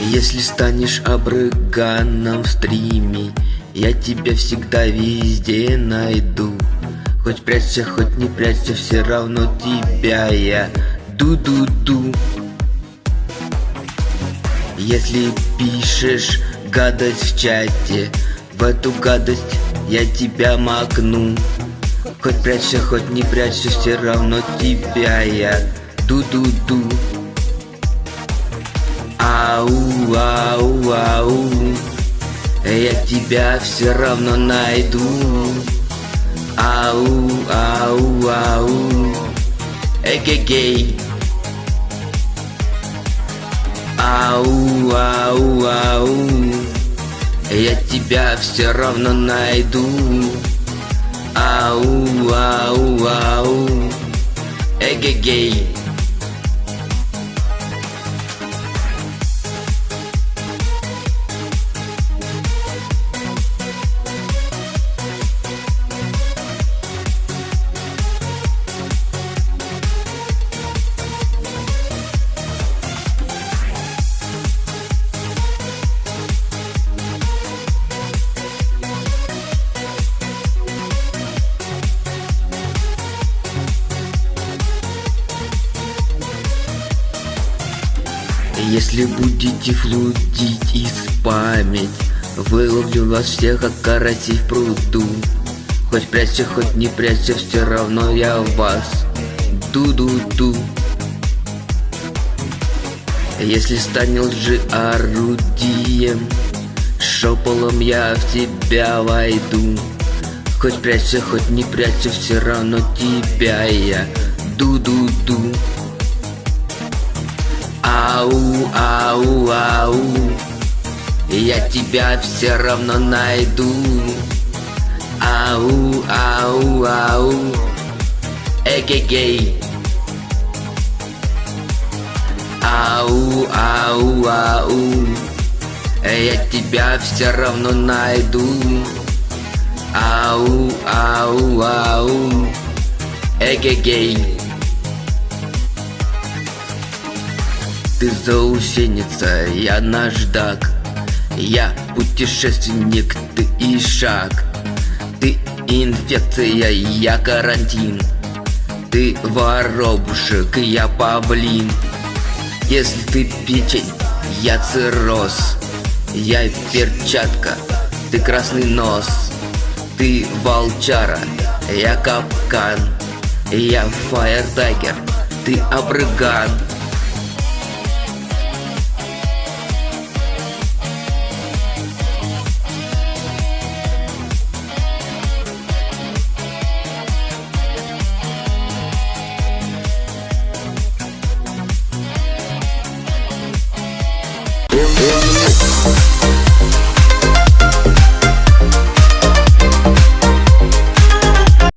Если станешь обрыганом в стриме Я тебя всегда везде найду. Хоть прячься, хоть не прячься, все равно тебя я ду-ду-ду. Если пишешь гадость в чате В эту гадость я тебя макну. Хоть прячься, хоть не прячься, все равно тебя я ду-ду-ду Ау, ау, ау Я тебя все равно найду. Ау, ау, ау Эгегей Ау, ау, ау Я тебя все равно найду. Ау, ау, ау Эгегей Если будете флудить и спамить Выловлю вас всех, как карасей в пруду. Хоть прячься, хоть не прячься, все равно я вас. Ду-ду-ду. Если станет лжи орудием Шополом я в тебя войду. Хоть прячься, хоть не прячься, все равно тебя я. Ду-ду-ду Ау, ау, ау. Я тебя все равно найду. Ау, ау, ау. Эгегей. Ау, ау, ау. Я тебя все равно найду. Ау, ау, ау. Эгегей Ты заусеница, я наждак Я путешественник, ты ишак Ты инфекция, я карантин. Ты воробушек, я павлин. Если ты печень, я цирроз. Я перчатка, ты красный нос. Ты волчара, я капкан. Я фаертайгер, ты обрыган